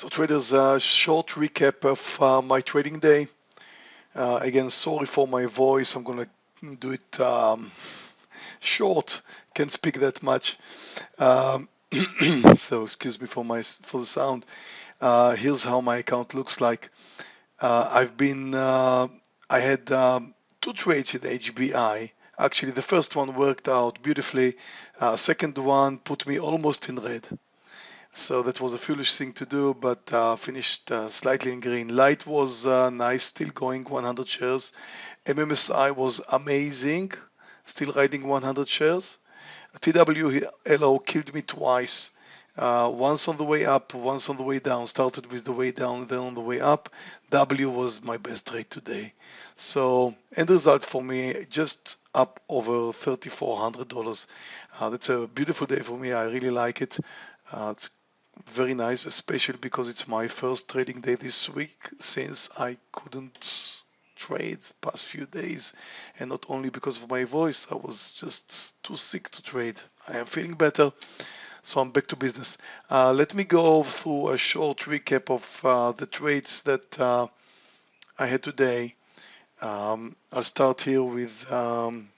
So traders, a uh, short recap of uh, my trading day. Uh, again, sorry for my voice. I'm gonna do it um, short. Can't speak that much. Um, so excuse me for my for the sound. Uh, here's how my account looks like. Uh, I've been uh, I had um, two trades in HBI. Actually, the first one worked out beautifully. second one put me almost in red. So that was a foolish thing to do, but uh, finished uh, slightly in green. Light was uh, nice, still going 100 shares. MMSI was amazing, still riding 100 shares. TWLO killed me twice. Uh, once on the way up, once on the way down. Started with the way down, then on the way up. W was my best trade today. So end result for me just up over $3,400. Uh, that's a beautiful day for me. I really like it. Uh, it's very nice, especially because it's my first trading day this week since I couldn't trade past few days. And not only because of my voice I was just too sick to trade. I am feeling better so I'm back to business. Uh, let me go through a short recap of uh, the trades that uh, I had today. Um, I'll start here with um,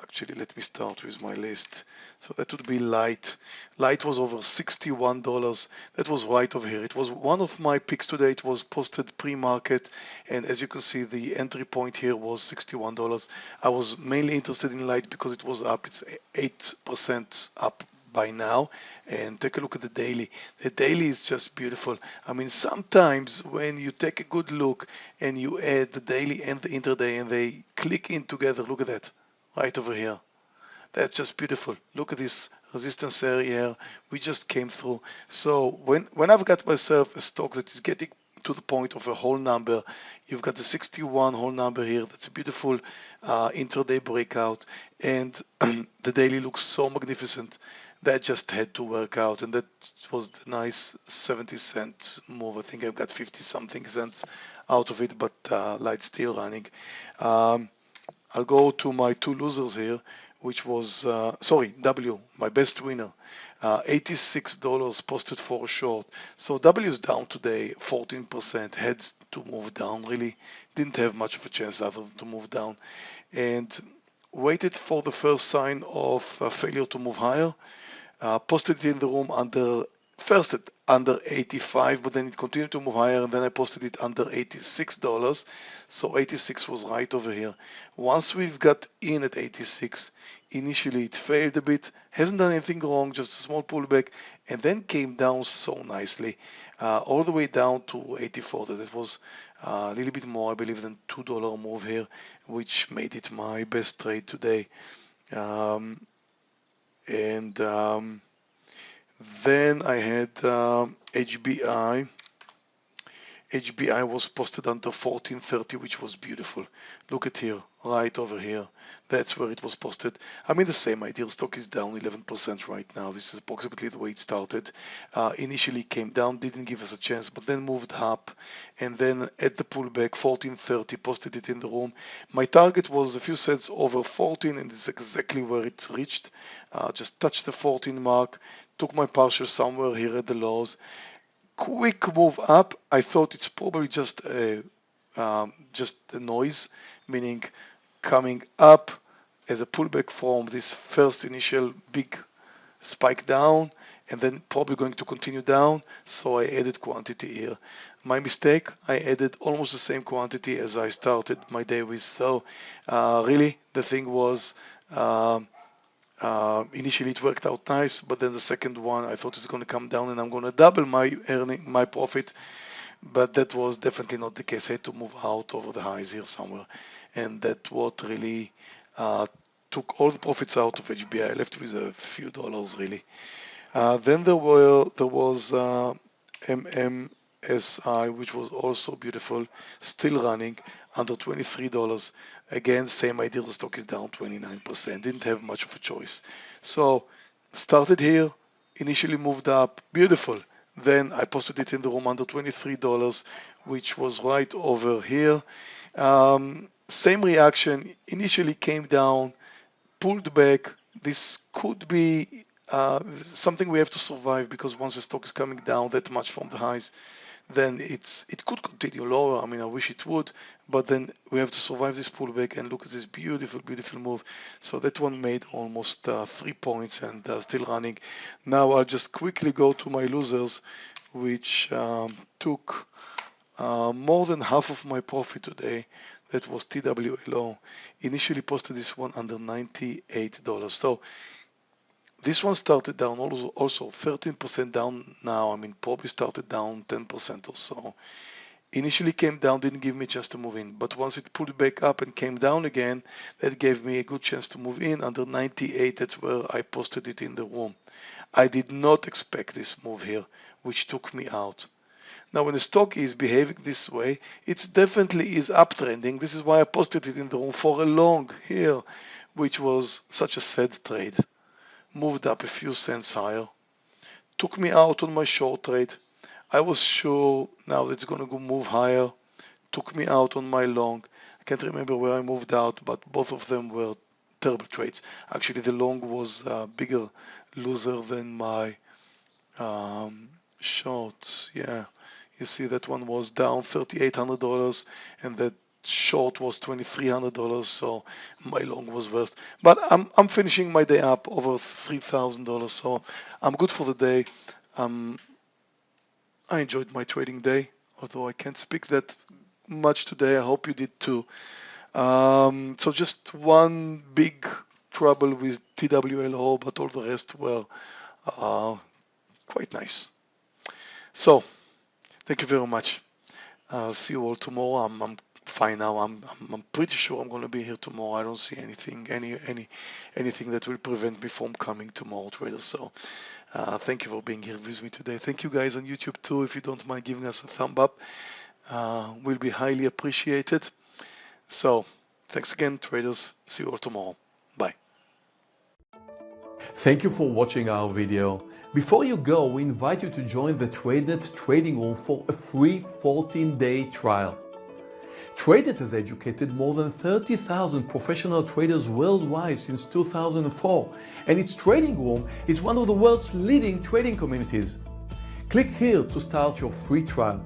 actually let me start with my list so that would be light. Light was over 61 dollars. That was right over here. It was one of my picks today. It was posted pre-market and as you can see the entry point here was 61 dollars. I was mainly interested in light because it was up. It's eight percent up by now. And take a look at the daily. The daily is just beautiful. I mean sometimes when you take a good look and you add the daily and the intraday and they click in together look at that right over here. That's just beautiful. Look at this resistance area we just came through. So when, when I've got myself a stock that is getting to the point of a whole number, you've got the 61 whole number here. That's a beautiful uh, intraday breakout. And the daily looks so magnificent. That just had to work out. And that was the nice 70 cent move. I think I've got 50 something cents out of it, but uh, still running. Um, I'll go to my two losers here, which was, uh, sorry, W, my best winner. Uh, $86 posted for a short. So W is down today 14%, had to move down really. Didn't have much of a chance other than to move down. And waited for the first sign of failure to move higher. Uh, posted in the room under first at under 85 but then it continued to move higher and then I posted it under 86 dollars. So 86 was right over here. Once we've got in at 86 initially it failed a bit hasn't done anything wrong just a small pullback and then came down so nicely uh, all the way down to 84 that was uh, a little bit more I believe than two dollar move here which made it my best trade today. Um, and um, then I had uh, HBI. HBI was posted under 1430, which was beautiful. Look at here, right over here. That's where it was posted. I mean, the same idea. Stock is down 11% right now. This is approximately the way it started. Uh, initially came down, didn't give us a chance, but then moved up. And then at the pullback, 1430, posted it in the room. My target was a few cents over 14, and it's exactly where it reached. Uh, just touched the 14 mark, took my partial somewhere here at the lows quick move up. I thought it's probably just a um, just a noise, meaning coming up as a pullback from this first initial big spike down and then probably going to continue down so I added quantity here my mistake I added almost the same quantity as I started my day with so uh, really the thing was um, uh, initially it worked out nice, but then the second one I thought it's going to come down and I'm going to double my earning, my profit. But that was definitely not the case. I had to move out over the highs here somewhere, and that what really uh, took all the profits out of HBI. I left with a few dollars really. Uh, then there were there was uh, MMSI, which was also beautiful, still running under $23. Again, same idea, the stock is down 29%, didn't have much of a choice. So started here, initially moved up, beautiful. Then I posted it in the room under $23, which was right over here. Um, same reaction, initially came down, pulled back. This could be uh, something we have to survive because once the stock is coming down that much from the highs, then it's it could continue lower. I mean, I wish it would, but then we have to survive this pullback and look at this beautiful, beautiful move. So that one made almost uh, three points and uh, still running. Now I'll just quickly go to my losers, which um, took uh, more than half of my profit today. That was TWLO. Initially posted this one under $98. So this one started down also, also 13% down now. I mean, probably started down 10% or so. Initially came down, didn't give me a chance to move in. But once it pulled back up and came down again, that gave me a good chance to move in under 98. That's where I posted it in the room. I did not expect this move here, which took me out. Now, when the stock is behaving this way, it definitely is uptrending. This is why I posted it in the room for a long here, which was such a sad trade moved up a few cents higher. Took me out on my short trade. I was sure now that it's going to go move higher. Took me out on my long. I can't remember where I moved out, but both of them were terrible trades. Actually, the long was a bigger loser than my um, short. Yeah, you see that one was down $3,800 and that short was $2,300, so my long was worst. But I'm, I'm finishing my day up over $3,000, so I'm good for the day. Um, I enjoyed my trading day, although I can't speak that much today. I hope you did too. Um, so just one big trouble with TWLO, but all the rest were uh, quite nice. So thank you very much. I'll see you all tomorrow. I'm, I'm fine now. I'm, I'm, pretty sure I'm going to be here tomorrow. I don't see anything, any, any, anything that will prevent me from coming tomorrow, traders. So, uh, thank you for being here with me today. Thank you guys on YouTube too. If you don't mind giving us a thumb up, uh, will be highly appreciated. So, thanks again, traders. See you all tomorrow. Bye. Thank you for watching our video. Before you go, we invite you to join the TradeNet trading room for a free 14-day trial. TradeNet has educated more than 30,000 professional traders worldwide since 2004 and its trading room is one of the world's leading trading communities. Click here to start your free trial.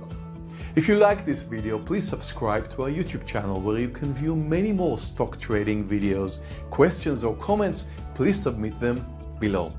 If you like this video, please subscribe to our YouTube channel where you can view many more stock trading videos. Questions or comments, please submit them below.